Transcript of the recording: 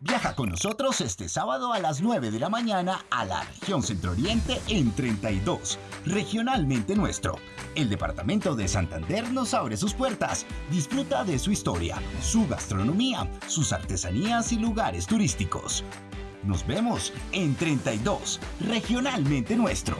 Viaja con nosotros este sábado a las 9 de la mañana a la región Centro Oriente en 32, regionalmente nuestro. El departamento de Santander nos abre sus puertas. Disfruta de su historia, su gastronomía, sus artesanías y lugares turísticos. Nos vemos en 32, regionalmente nuestro.